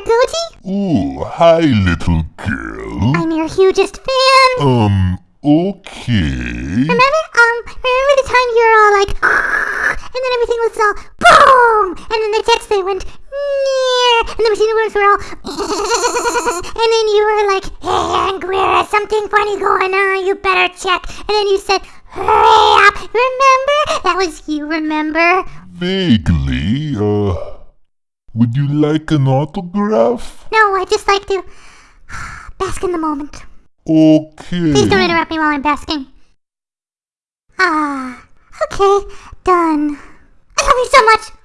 Goji. Ooh, hi, little girl. I'm your hugest fan. Um, okay. Remember, um, remember the time you were all like, and then everything was all boom, and then the jets they went near, and the machine works were all, and then you were like, hey, Anguilla, something funny going on, you better check, and then you said, hurry up, remember? That was you, remember? Vaguely, uh, would you like an autograph? No, I just like to bask in the moment. Okay. Please don't interrupt me while I'm basking. Ah, okay, done. I love you so much.